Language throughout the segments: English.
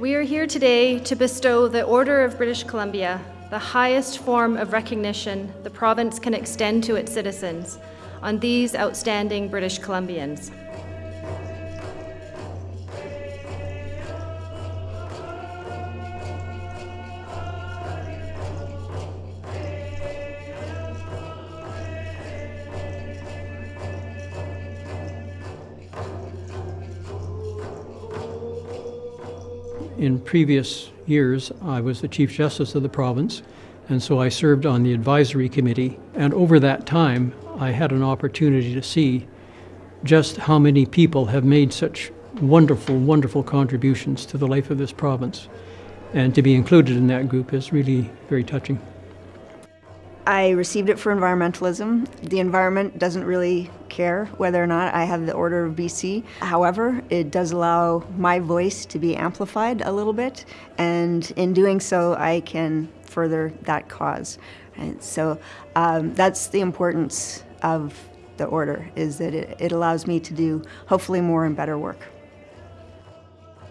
We are here today to bestow the Order of British Columbia, the highest form of recognition the province can extend to its citizens, on these outstanding British Columbians. In previous years, I was the Chief Justice of the province, and so I served on the advisory committee. And over that time, I had an opportunity to see just how many people have made such wonderful, wonderful contributions to the life of this province. And to be included in that group is really very touching. I received it for environmentalism. The environment doesn't really care whether or not I have the Order of BC. However, it does allow my voice to be amplified a little bit, and in doing so, I can further that cause. And so um, that's the importance of the order, is that it, it allows me to do hopefully more and better work.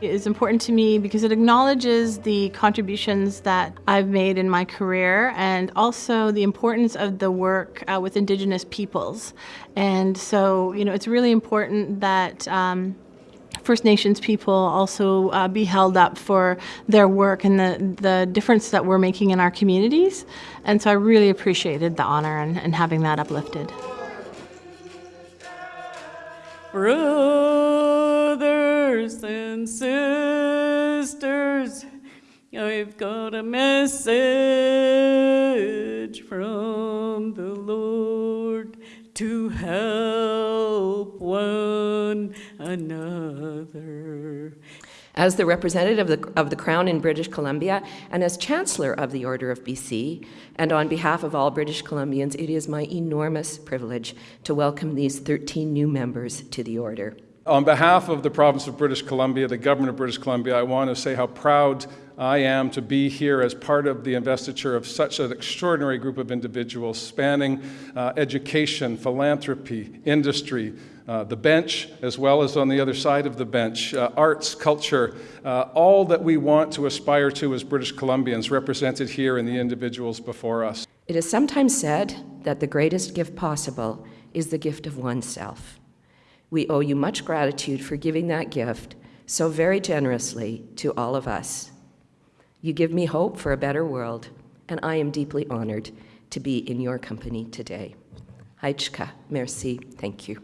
It is important to me because it acknowledges the contributions that I've made in my career and also the importance of the work uh, with Indigenous peoples. And so, you know, it's really important that um, First Nations people also uh, be held up for their work and the, the difference that we're making in our communities. And so I really appreciated the honor and, and having that uplifted. Brothers and sisters, I've got a message from the Lord to help one another. As the representative of the, of the, Crown in British Columbia and as Chancellor of the Order of BC, and on behalf of all British Columbians, it is my enormous privilege to welcome these 13 new members to the Order. On behalf of the province of British Columbia, the government of British Columbia, I want to say how proud I am to be here as part of the investiture of such an extraordinary group of individuals spanning uh, education, philanthropy, industry, uh, the bench, as well as on the other side of the bench, uh, arts, culture, uh, all that we want to aspire to as British Columbians represented here in the individuals before us. It is sometimes said that the greatest gift possible is the gift of oneself. We owe you much gratitude for giving that gift so very generously to all of us. You give me hope for a better world, and I am deeply honored to be in your company today. Haichka, merci, thank you.